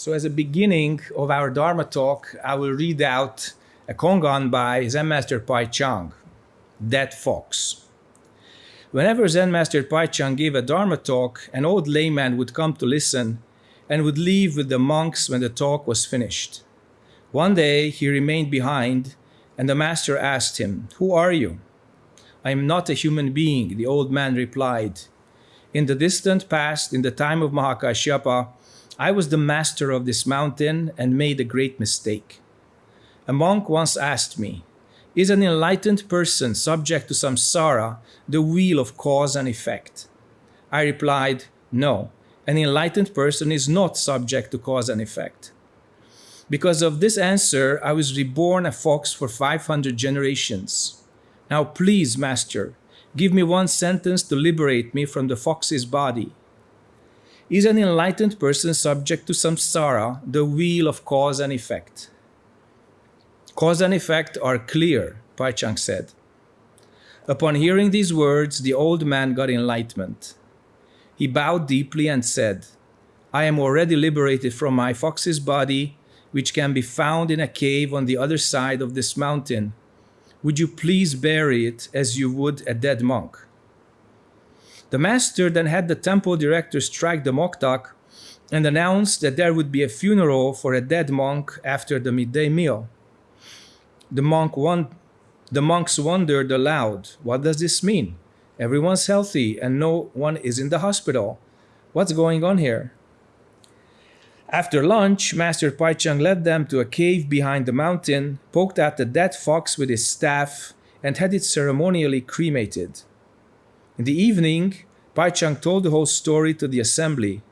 So as a beginning of our Dharma talk, I will read out a Kongan by Zen Master Pai Chang, Dead Fox. Whenever Zen Master Pai Chang gave a Dharma talk, an old layman would come to listen and would leave with the monks when the talk was finished. One day he remained behind and the master asked him, Who are you? I am not a human being, the old man replied. In the distant past, in the time of Mahakashyapa, I was the master of this mountain and made a great mistake. A monk once asked me, Is an enlightened person subject to samsara, the wheel of cause and effect? I replied, No, an enlightened person is not subject to cause and effect. Because of this answer, I was reborn a fox for 500 generations. Now please, Master, give me one sentence to liberate me from the fox's body. Is an enlightened person subject to samsara, the wheel of cause and effect? Cause and effect are clear, Pai Chang said. Upon hearing these words, the old man got enlightenment. He bowed deeply and said, I am already liberated from my fox's body, which can be found in a cave on the other side of this mountain. Would you please bury it as you would a dead monk? The master then had the temple director strike the moktak and announced that there would be a funeral for a dead monk after the midday meal. The, monk the monks wondered aloud, what does this mean? Everyone's healthy and no one is in the hospital. What's going on here? After lunch, Master Paichang led them to a cave behind the mountain, poked at the dead fox with his staff, and had it ceremonially cremated. In the evening, Pai Chang told the whole story to the assembly.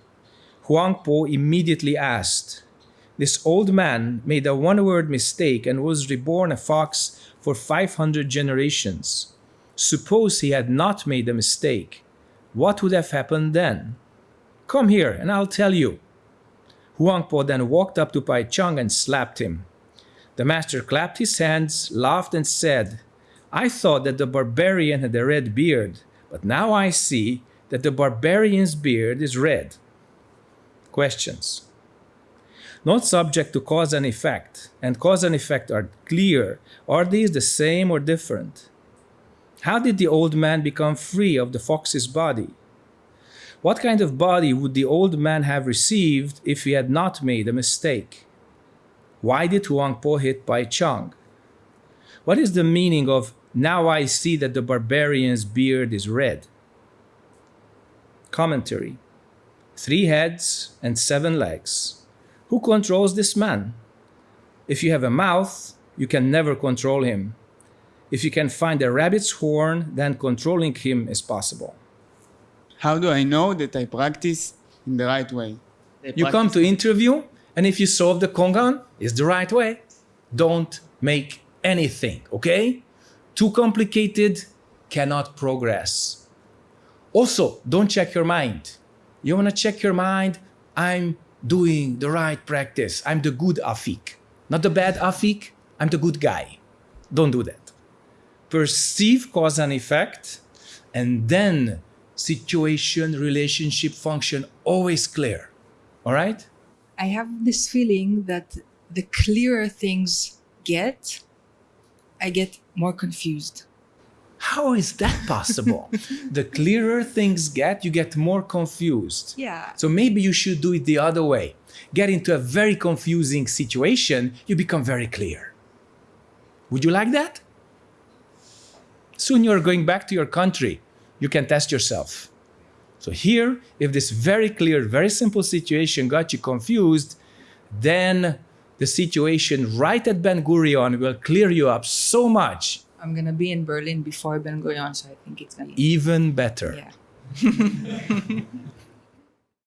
Huang Po immediately asked, This old man made a one-word mistake and was reborn a fox for 500 generations. Suppose he had not made a mistake. What would have happened then? Come here and I'll tell you. Huang Po then walked up to Pai Chang and slapped him. The master clapped his hands, laughed and said, I thought that the barbarian had a red beard. But now I see that the barbarian's beard is red. Questions. Not subject to cause and effect, and cause and effect are clear. Are these the same or different? How did the old man become free of the fox's body? What kind of body would the old man have received if he had not made a mistake? Why did Huang Po hit Pai Chang? What is the meaning of now I see that the barbarian's beard is red. Commentary Three heads and seven legs. Who controls this man? If you have a mouth, you can never control him. If you can find a rabbit's horn, then controlling him is possible. How do I know that I practice in the right way? You come to interview, and if you solve the Kongan, it's the right way. Don't make anything, okay? Too complicated, cannot progress. Also, don't check your mind. You want to check your mind? I'm doing the right practice. I'm the good afik. Not the bad afik, I'm the good guy. Don't do that. Perceive cause and effect, and then situation, relationship, function, always clear. All right? I have this feeling that the clearer things get, I get more confused. How is that possible? the clearer things get, you get more confused. Yeah. So maybe you should do it the other way. Get into a very confusing situation, you become very clear. Would you like that? Soon you're going back to your country. You can test yourself. So here, if this very clear, very simple situation got you confused, then the situation right at Ben Gurion will clear you up so much. I'm gonna be in Berlin before Ben Gurion, so I think it's gonna even better. Yeah.